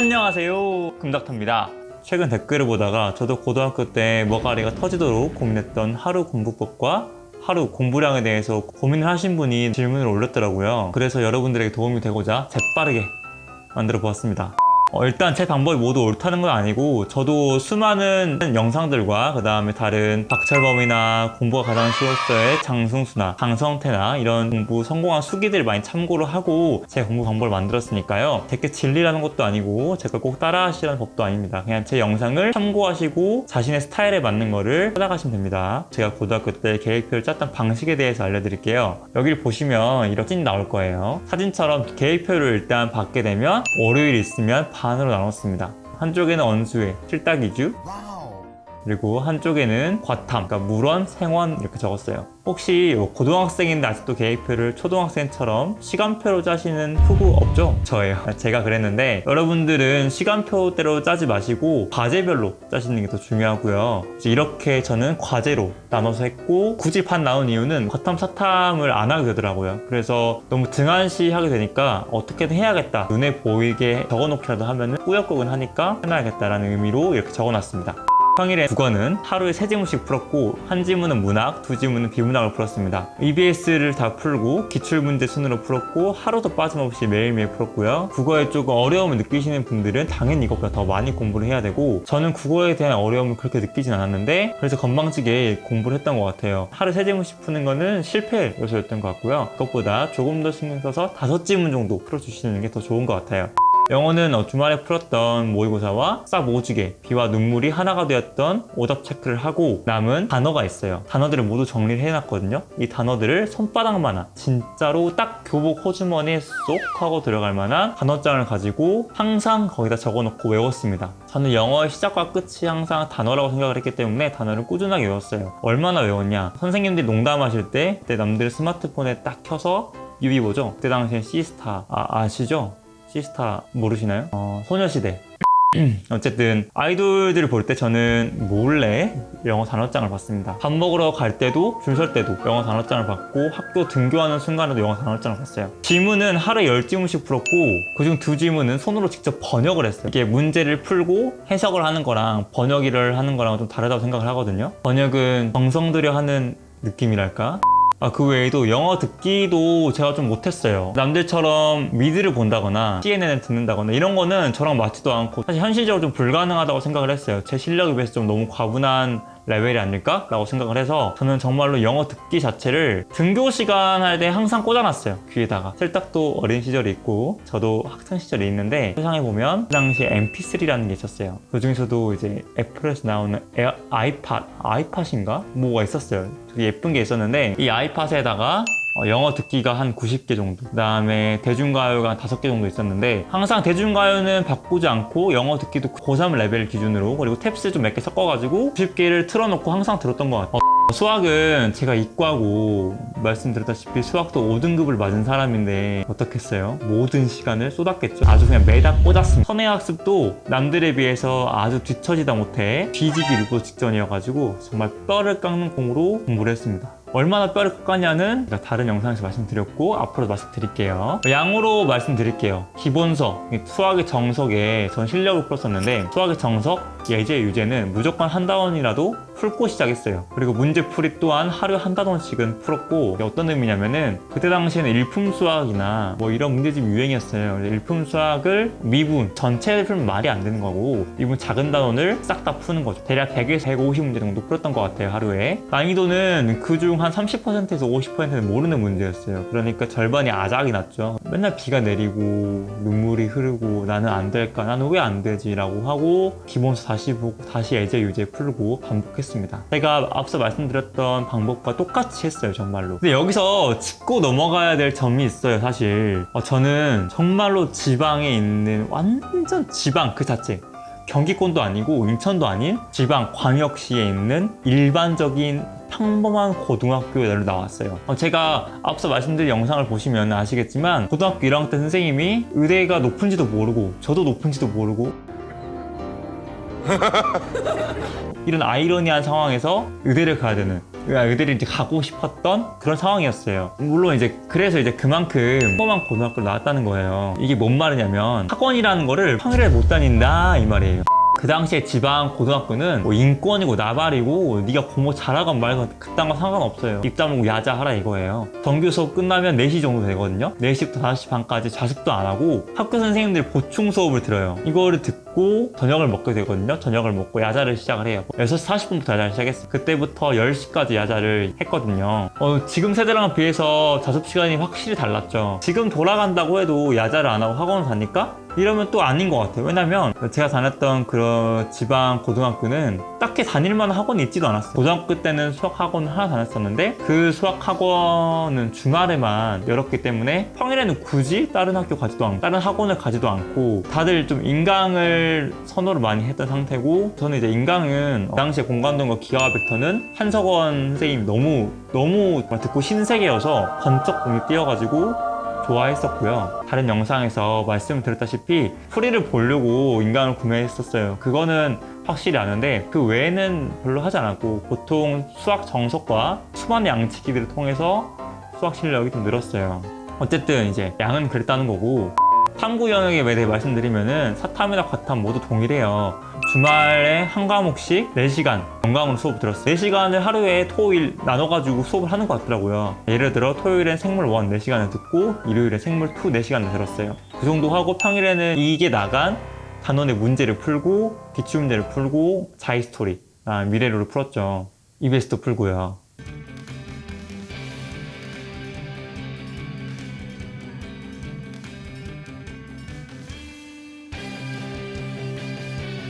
안녕하세요. 금닥터입니다. 최근 댓글을 보다가 저도 고등학교 때 머가리가 터지도록 고민했던 하루 공부법과 하루 공부량에 대해서 고민을 하신 분이 질문을 올렸더라고요. 그래서 여러분들에게 도움이 되고자 재빠르게 만들어 보았습니다 어, 일단 제 방법이 모두 옳다는 건 아니고 저도 수많은 영상들과 그 다음에 다른 박철범이나 공부가 가장 쉬웠어의 장승수나 강성태나 이런 공부 성공한 수기들 많이 참고를 하고 제 공부 방법을 만들었으니까요. 제게 진리라는 것도 아니고 제 걸 꼭 따라 하시라는 법도 아닙니다. 그냥 제 영상을 참고하시고 자신의 스타일에 맞는 거를 찾아가시면 됩니다. 제가 고등학교 때 계획표를 짰던 방식에 대해서 알려드릴게요. 여기를 보시면 이렇게 나올 거예요. 사진처럼 계획표를 일단 받게 되면 월요일 있으면 반으로 나눴습니다. 한쪽에는 언수회, 칠딱이주 그리고 한쪽에는 과탐, 그러니까 물원, 생원 이렇게 적었어요. 혹시 뭐 고등학생인데 아직도 계획표를 초등학생처럼 시간표로 짜시는 후보 없죠? 저예요. 제가 그랬는데 여러분들은 시간표대로 짜지 마시고 과제별로 짜시는 게 더 중요하고요. 이렇게 저는 과제로 나눠서 했고 굳이 반 나온 이유는 과탐, 사탐을 안 하게 되더라고요. 그래서 너무 등한시 하게 되니까 어떻게든 해야겠다. 눈에 보이게 적어놓기라도 하면 꾸역꾸역 하니까 해놔야겠다라는 의미로 이렇게 적어놨습니다. 평일에 국어는 하루에 세 지문씩 풀었고 한 지문은 문학, 두 지문은 비문학을 풀었습니다. EBS를 다 풀고 기출문제 순으로 풀었고 하루도 빠짐없이 매일매일 풀었고요. 국어에 조금 어려움을 느끼시는 분들은 당연히 이것보다 더 많이 공부를 해야 되고 저는 국어에 대한 어려움을 그렇게 느끼진 않았는데 그래서 건방지게 공부를 했던 것 같아요. 하루 세 지문씩 푸는 거는 실패 요소였던 것 같고요. 그것보다 조금 더 신경 써서 다섯 지문 정도 풀어주시는 게 더 좋은 것 같아요. 영어는 어, 주말에 풀었던 모의고사와 싹 모주게 비와 눈물이 하나가 되었던 오답 체크를 하고 남은 단어가 있어요. 단어들을 모두 정리를 해놨거든요. 이 단어들을 손바닥만한 진짜로 딱 교복 호주머니에 쏙 하고 들어갈 만한 단어장을 가지고 항상 거기다 적어놓고 외웠습니다. 저는 영어의 시작과 끝이 항상 단어라고 생각을 했기 때문에 단어를 꾸준하게 외웠어요. 얼마나 외웠냐? 선생님들이 농담하실 때 그때 남들 스마트폰에 딱 켜서 유비 뭐죠? 그때 당시엔 시스타. 아, 아시죠? 시스타 모르시나요? 어, 소녀시대. 어쨌든 아이돌들을 볼 때 저는 몰래 영어 단어장을 봤습니다. 밥 먹으러 갈 때도 줄 설 때도 영어 단어장을 봤고 학교 등교하는 순간에도 영어 단어장을 봤어요. 지문은 하루에 10지문씩 풀었고 그중 두 지문은 손으로 직접 번역을 했어요. 이게 문제를 풀고 해석을 하는 거랑 번역을 하는 거랑 좀 다르다고 생각을 하거든요. 번역은 정성 들여 하는 느낌이랄까 아, 그 외에도 영어 듣기도 제가 좀 못했어요. 남들처럼 미드를 본다거나 CNN을 듣는다거나 이런 거는 저랑 맞지도 않고 사실 현실적으로 좀 불가능하다고 생각을 했어요. 제 실력에 비해서 좀 너무 과분한 레벨이 아닐까? 라고 생각을 해서 저는 정말로 영어 듣기 자체를 등교 시간 할 때 항상 꽂아놨어요 귀에다가 슬딱도 어린 시절이 있고 저도 학창 시절이 있는데 세상에 보면 그 당시에 mp3라는 게 있었어요 그 중에서도 이제 애플에서 나오는 에어, 아이팟 아이팟인가? 뭐가 있었어요 되게 예쁜 게 있었는데 이 아이팟에다가 어, 영어 듣기가 한 90개 정도. 그 다음에 대중가요가 한 5개 정도 있었는데 항상 대중가요는 바꾸지 않고 영어 듣기도 고3 레벨 기준으로 그리고 TEPS 좀 몇 개 섞어가지고 90개를 틀어놓고 항상 들었던 것 같아요. 어, 수학은 제가 이과고 말씀드렸다시피 수학도 5등급을 맞은 사람인데 어떻겠어요? 모든 시간을 쏟았겠죠. 아주 그냥 메다꽂았습니다. 선행학습도 남들에 비해서 아주 뒤처지다 못해 뒤지기 일보 직전이어가지고 정말 뼈를 깎는 공으로 공부를 했습니다 얼마나 뼈를 깎았냐는 다른 영상에서 말씀드렸고 앞으로 말씀드릴게요. 양으로 말씀드릴게요. 기본석, 수학의 정석에 전 실력을 풀었었는데 수학의 정석, 예제, 유제는 무조건 한 단원이라도 풀고 시작했어요. 그리고 문제풀이 또한 하루에 한 단원씩은 풀었고 어떤 의미냐면은 그때 당시에는 일품 수학이나 뭐 이런 문제집 유행이었어요. 일품 수학을 미분 전체를 풀면 말이 안 되는 거고 미분 작은 단원을 싹 다 푸는 거죠. 대략 100에서 150문제 정도 풀었던 것 같아요 하루에. 난이도는 그중 한 30%에서 50%는 모르는 문제였어요. 그러니까 절반이 아작이 났죠. 맨날 비가 내리고 눈물이 흐르고 나는 안 될까 나는 왜 안 되지 라고 하고 기본서 다시 보고 다시 예제 유제 풀고 반복했습니다. 제가 앞서 말씀드렸던 방법과 똑같이 했어요 정말로. 근데 여기서 짚고 넘어가야 될 점이 있어요 사실. 어, 저는 정말로 지방에 있는 완전 지방 그 자체 경기권도 아니고 인천도 아닌 지방 광역시에 있는 일반적인 평범한 고등학교를 나왔어요 어, 제가 앞서 말씀드린 영상을 보시면 아시겠지만 고등학교 1학년 때 선생님이 의대가 높은지도 모르고 저도 높은지도 모르고 이런 아이러니한 상황에서 의대를 가야 되는 애들이 이제 가고 싶었던 그런 상황이었어요. 물론 이제 그래서 이제 그만큼 험한 고등학교를 나왔다는 거예요. 이게 뭔 말이냐면 학원이라는 거를 평일에 못 다닌다 이 말이에요. 그 당시에 지방 고등학교는 뭐 인권이고 나발이고 네가 공부 잘하건 말건 그딴 거 상관없어요. 입다물고 야자하라 이거예요. 정규 수업 끝나면 4시 정도 되거든요. 4시부터 5시 반까지 자습도 안 하고 학교 선생님들 보충 수업을 들어요. 이거를 듣고 저녁을 먹게 되거든요. 저녁을 먹고 야자를 시작을 해요. 6시 40분부터 야자를 시작했어요. 그때부터 10시까지 야자를 했거든요. 어, 지금 세대랑 비해서 자습 시간이 확실히 달랐죠. 지금 돌아간다고 해도 야자를 안 하고 학원을 다니까? 이러면 또 아닌 것 같아요. 왜냐면 제가 다녔던 그런 지방 고등학교는 딱히 다닐만한 학원이 있지도 않았어요. 고등학교 때는 수학 학원 하나 다녔었는데 그 수학 학원은 주말에만 열었기 때문에 평일에는 굳이 다른 학교 가지도 않고 다른 학원을 가지도 않고 다들 좀 인강을 선호를 많이 했던 상태고 저는 이제 인강은 그 당시에 공관동과 기하와 벡터는 한석원 선생님이 너무 너무 듣고 신세계여서 번쩍 공이 뛰어가지고 좋아했었고요. 다른 영상에서 말씀드렸다시피 프리를 보려고 인강을 구매했었어요. 그거는 확실히 아는데 그 외에는 별로 하지 않았고 보통 수학 정석과 수많은 양치기들을 통해서 수학 실력이 좀 늘었어요. 어쨌든 이제 양은 그랬다는 거고 탐구 영역에 대해 말씀드리면은 사탐이나 과탐 모두 동일해요. 주말에 한 과목씩 4시간 건강으로 수업 들었어요. 4시간을 하루에 토일 나눠가지고 수업을 하는 것 같더라고요. 예를 들어 토요일엔 생물 1 4시간을 듣고 일요일엔 생물 2 4시간을 들었어요. 그 정도 하고 평일에는 이게 나간 단원의 문제를 풀고 기출문제를 풀고 자이스토리, 아, 미래로를 풀었죠. EBS도 풀고요.